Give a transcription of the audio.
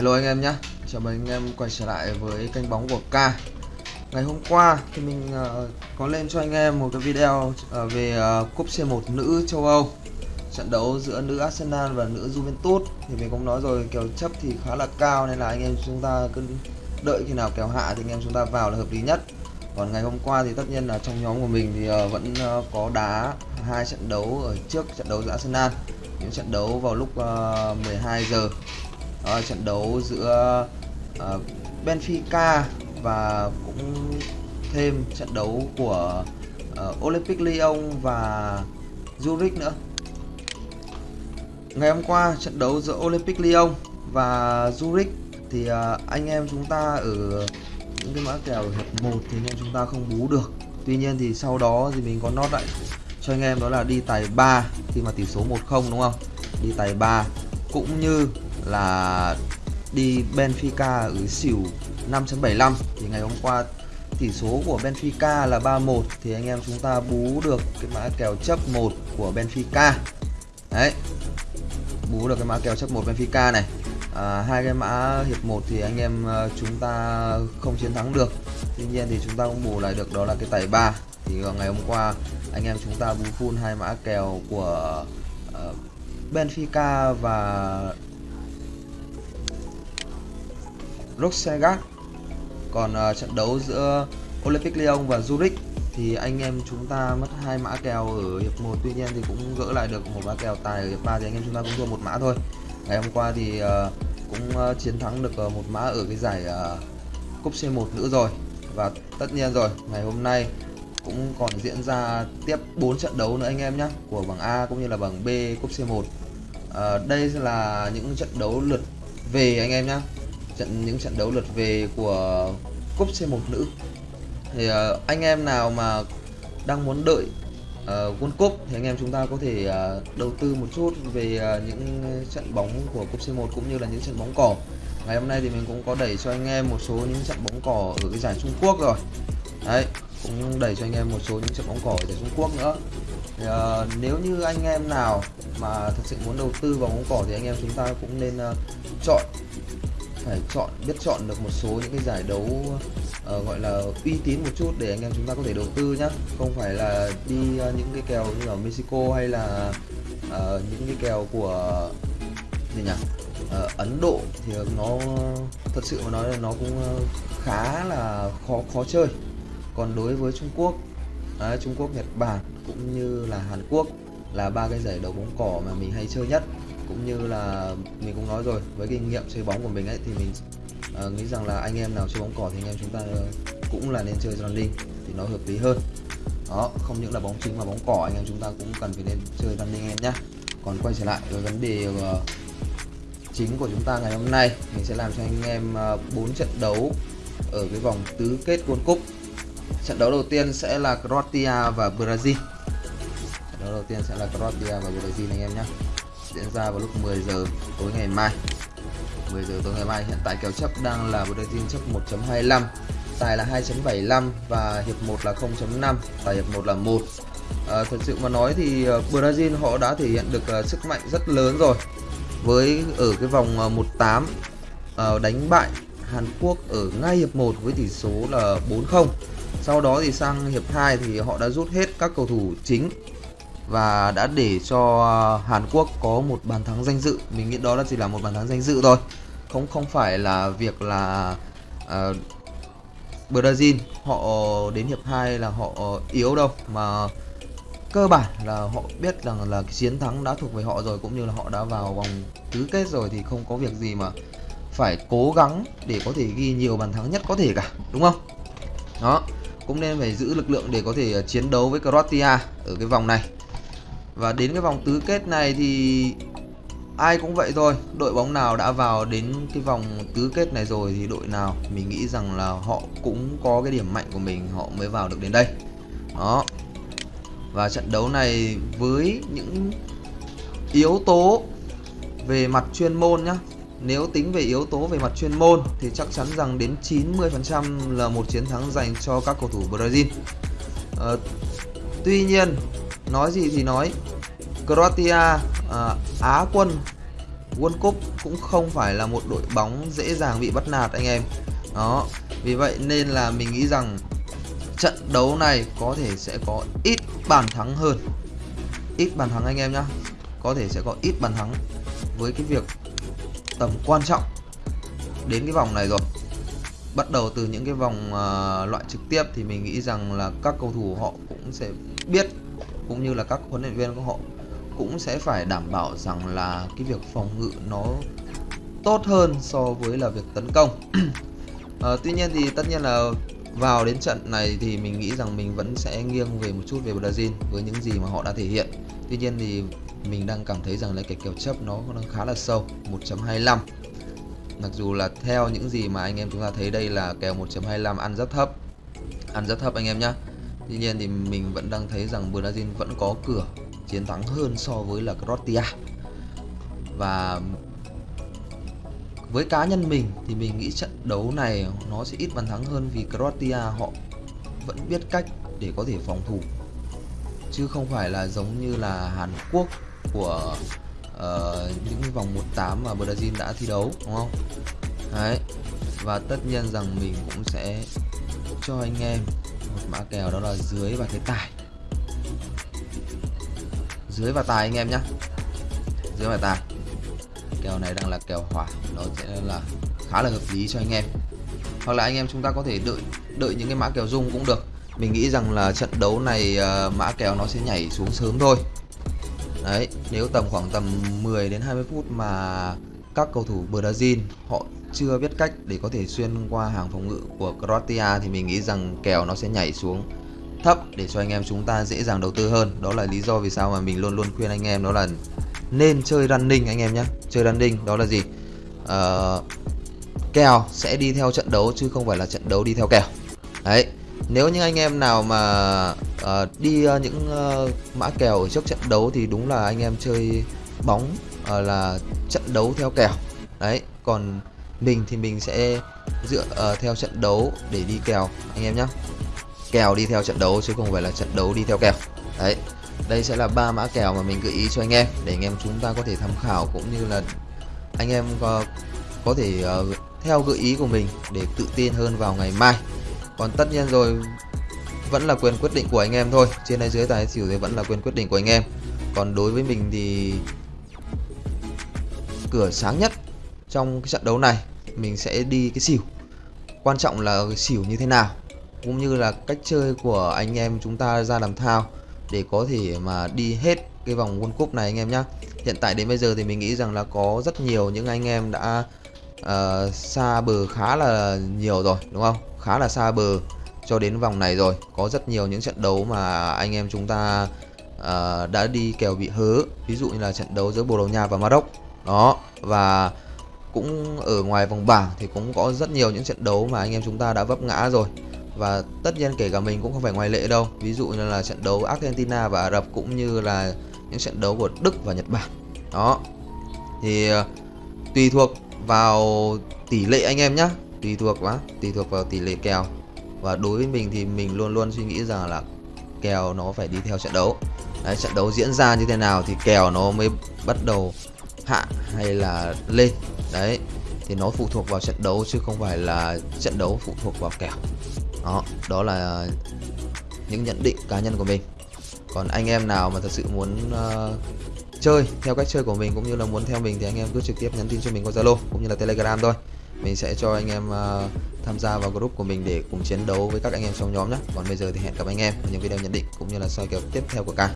Hello anh em nhé. Chào mừng anh em quay trở lại với kênh bóng của K. Ngày hôm qua thì mình uh, có lên cho anh em một cái video uh, về uh, cúp C1 nữ châu Âu. Trận đấu giữa nữ Arsenal và nữ Juventus. Thì mình cũng nói rồi kèo chấp thì khá là cao nên là anh em chúng ta cứ đợi khi nào kèo hạ thì anh em chúng ta vào là hợp lý nhất. Còn ngày hôm qua thì tất nhiên là trong nhóm của mình thì uh, vẫn uh, có đá hai trận đấu ở trước trận đấu giữa Arsenal. Những trận đấu vào lúc uh, 12 giờ đó, trận đấu giữa uh, Benfica và cũng thêm trận đấu của uh, Olympic Lyon và Zurich nữa. Ngày hôm qua trận đấu giữa Olympic Lyon và Zurich thì uh, anh em chúng ta ở những cái mã kèo hiệp 1 thì anh em chúng ta không bú được. Tuy nhiên thì sau đó thì mình có nót lại cho anh em đó là đi tài 3 khi mà tỷ số 1-0 đúng không? Đi tài 3 cũng như là đi Benfica ở xỉu 5.75 thì ngày hôm qua tỷ số của Benfica là 3-1 thì anh em chúng ta bú được cái mã kèo chấp 1 của Benfica. Đấy. Bú được cái mã kèo chấp 1 Benfica này. À, hai cái mã hiệp 1 thì anh em ờ, chúng ta không chiến thắng được. Tuy nhiên thì chúng ta cũng bù lại được đó là cái tài 3 thì ngày hôm qua anh em chúng ta bú full hai mã kèo của uh, Benfica và Roxegat còn uh, trận đấu giữa Olympic Lyon và Zurich thì anh em chúng ta mất hai mã kèo ở hiệp 1 tuy nhiên thì cũng gỡ lại được một mã kèo tài ở hiệp 3 thì anh em chúng ta cũng thua một mã thôi. Ngày hôm qua thì uh, cũng uh, chiến thắng được uh, một mã ở cái giải uh, cúp C1 nữ rồi. Và tất nhiên rồi ngày hôm nay cũng còn diễn ra tiếp 4 trận đấu nữa anh em nhé của bảng A cũng như là bảng B cúp C1 uh, đây là những trận đấu lượt về anh em nhé trận những trận đấu lượt về của cúp C1 nữ. Thì uh, anh em nào mà đang muốn đợi uh, World Cup thì anh em chúng ta có thể uh, đầu tư một chút về uh, những trận bóng của cúp C1 cũng như là những trận bóng cỏ. Ngày hôm nay thì mình cũng có đẩy cho anh em một số những trận bóng cỏ ở cái giải Trung Quốc rồi. Đấy cũng đẩy cho anh em một số những trận bóng cỏ ở giải Trung Quốc nữa. Thì, uh, nếu như anh em nào mà thật sự muốn đầu tư vào bóng cỏ thì anh em chúng ta cũng nên uh, chọn phải chọn biết chọn được một số những cái giải đấu uh, gọi là uy tín một chút để anh em chúng ta có thể đầu tư nhá. Không phải là đi uh, những cái kèo như ở Mexico hay là uh, những cái kèo của gì nhỉ? Uh, Ấn Độ thì nó thật sự mà nói là nó cũng khá là khó khó chơi. Còn đối với Trung Quốc uh, Trung Quốc Nhật Bản cũng như là Hàn Quốc là ba cái giải đấu bóng cỏ mà mình hay chơi nhất. Cũng như là mình cũng nói rồi với kinh nghiệm chơi bóng của mình ấy thì mình uh, nghĩ rằng là anh em nào chơi bóng cỏ thì anh em chúng ta cũng là nên chơi running thì nó hợp lý hơn. Đó không những là bóng chính mà bóng cỏ anh em chúng ta cũng cần phải nên chơi running em nhé còn quay trở lại với vấn đề uh, chính của chúng ta ngày hôm nay mình sẽ làm cho anh em ờ, bốn uh, trận đấu ở cái vòng tứ kết World Cup. Trận đấu đầu tiên sẽ là Croatia và Brazil đó đầu tiên sẽ là Croatia và Brazil anh em nhé. Diễn ra vào lúc 10 giờ tối ngày mai. 10 giờ tối ngày mai hiện tại kèo chấp đang là Brazil chấp 1.25 tài là 2.75 và hiệp 1 là 0.5 và hiệp 1 là 1 à, thật sự mà nói thì à, Brazil họ đã thể hiện được uh, sức mạnh rất lớn rồi. Với ở cái vòng uh, 18 uh, đánh bại Hàn Quốc ở ngay hiệp 1 với tỷ số là 4-0 sau đó thì sang hiệp 2 thì họ đã rút hết các cầu thủ chính và đã để cho à, Hàn Quốc có một bàn thắng danh dự. Mình nghĩ đó là chỉ là một bàn thắng danh dự thôi. Không không phải là việc là uh, Brazil họ đến hiệp 2 là họ yếu đâu. Mà cơ bản là họ biết rằng là cái chiến thắng đã thuộc về họ rồi cũng như là họ đã vào vòng tứ kết rồi thì không có việc gì mà phải cố gắng để có thể ghi nhiều bàn thắng nhất có thể cả đúng không? Đó cũng nên phải giữ lực lượng để có thể chiến đấu với Croatia ở cái vòng này và đến cái vòng tứ kết này thì ai cũng vậy thôi. Đội bóng nào đã vào đến cái vòng tứ kết này rồi thì đội nào mình nghĩ rằng là họ cũng có cái điểm mạnh của mình họ mới vào được đến đây. Đó. Và trận đấu này với những yếu tố về mặt chuyên môn nhá. Nếu tính về yếu tố về mặt chuyên môn thì chắc chắn rằng đến 90% là một chiến thắng dành cho các cầu thủ Brazil. À, tuy nhiên nói gì thì nói. Croatia à, Á quân World Cup cũng không phải là một đội bóng dễ dàng bị bắt nạt anh em. Đó vì vậy nên là mình nghĩ rằng trận đấu này có thể sẽ có ít bàn thắng hơn. Ít bàn thắng anh em nhá. Có thể sẽ có ít bàn thắng với cái việc tầm quan trọng đến cái vòng này rồi. Bắt đầu từ những cái vòng uh, loại trực tiếp thì mình nghĩ rằng là các cầu thủ họ cũng sẽ biết cũng như là các huấn luyện viên của họ cũng sẽ phải đảm bảo rằng là cái việc phòng ngự nó tốt hơn so với là việc tấn công. À, tuy nhiên thì tất nhiên là vào đến trận này thì mình nghĩ rằng mình vẫn sẽ nghiêng về một chút về Brazil với những gì mà họ đã thể hiện. Tuy nhiên thì mình đang cảm thấy rằng là cái kèo chấp nó đang khá là sâu 1.25 mặc dù là theo những gì mà anh em chúng ta thấy đây là kèo 1.25 ăn rất thấp. Ăn rất thấp anh em nhé tuy nhiên thì mình vẫn đang thấy rằng Brazil vẫn có cửa chiến thắng hơn so với là Croatia và với cá nhân mình thì mình nghĩ trận đấu này nó sẽ ít bàn thắng hơn vì Croatia họ vẫn biết cách để có thể phòng thủ chứ không phải là giống như là Hàn Quốc của uh, những vòng 1/8 mà Brazil đã thi đấu đúng không? Đấy. Và tất nhiên rằng mình cũng sẽ cho anh em một mã kèo đó là dưới và thế tài. Dưới và tài anh em nhé Dưới và tài. Kèo này đang là kèo hỏa, nó sẽ là khá là hợp lý cho anh em. Hoặc là anh em chúng ta có thể đợi đợi những cái mã kèo rung cũng được. Mình nghĩ rằng là trận đấu này uh, mã kèo nó sẽ nhảy xuống sớm thôi Đấy, nếu tầm khoảng tầm 10 đến 20 phút mà các cầu thủ Brazil họ chưa biết cách để có thể xuyên qua hàng phòng ngự của Croatia thì mình nghĩ rằng kèo nó sẽ nhảy xuống thấp để cho anh em chúng ta dễ dàng đầu tư hơn. Đó là lý do vì sao mà mình luôn luôn khuyên anh em đó là nên chơi running anh em nhé. Chơi running đó là gì? Uh, kèo sẽ đi theo trận đấu chứ không phải là trận đấu đi theo kèo. Đấy, nếu như anh em nào mà uh, đi uh, những uh, mã kèo ở trước trận đấu thì đúng là anh em chơi bóng uh, là trận đấu theo kèo. Đấy còn mình thì mình sẽ dựa uh, theo trận đấu để đi kèo anh em nhé kèo đi theo trận đấu chứ không phải là trận đấu đi theo kèo. Đấy đây sẽ là ba mã kèo mà mình gợi ý cho anh em để anh em chúng ta có thể tham khảo cũng như là anh em có, có thể uh, theo gợi ý của mình để tự tin hơn vào ngày mai. Còn tất nhiên rồi vẫn là quyền quyết định của anh em thôi. Trên hay dưới tài xỉu thì vẫn là quyền quyết định của anh em. Còn đối với mình thì cửa sáng nhất trong cái trận đấu này mình sẽ đi cái xỉu. Quan trọng là cái xỉu như thế nào cũng như là cách chơi của anh em chúng ta ra làm thao để có thể mà đi hết cái vòng World Cup này anh em nhé hiện tại đến bây giờ thì mình nghĩ rằng là có rất nhiều những anh em đã uh, xa bờ khá là nhiều rồi đúng không? Khá là xa bờ cho đến vòng này rồi. Có rất nhiều những trận đấu mà anh em chúng ta uh, đã đi kèo bị hớ. Ví dụ như là trận đấu giữa Bồ Đào Nha và Maroc. Đó và cũng ở ngoài vòng bảng thì cũng có rất nhiều những trận đấu mà anh em chúng ta đã vấp ngã rồi. Và tất nhiên kể cả mình cũng không phải ngoại lệ đâu. Ví dụ như là trận đấu Argentina và Ả Rập cũng như là những trận đấu của Đức và Nhật Bản. Đó. Thì ờ, tùy thuộc vào tỷ lệ anh em nhé tùy thuộc quá tùy thuộc vào tỷ lệ kèo. Và đối với mình thì mình luôn luôn suy nghĩ rằng là kèo nó phải đi theo trận đấu. Đấy, trận đấu diễn ra như thế nào thì kèo nó mới bắt đầu hạ hay là lên. Đấy thì nó phụ thuộc vào trận đấu chứ không phải là trận đấu phụ thuộc vào kèo. Đó đó là những nhận định cá nhân của mình. Còn anh em nào mà thật sự muốn uh, chơi theo cách chơi của mình cũng như là muốn theo mình thì anh em cứ trực tiếp nhắn tin cho mình qua Zalo cũng như là Telegram thôi. Mình sẽ cho anh em uh, tham gia vào group của mình để cùng chiến đấu với các anh em trong nhóm nhé. Còn bây giờ thì hẹn gặp anh em ở những video nhận định cũng như là soi kèo tiếp theo của ca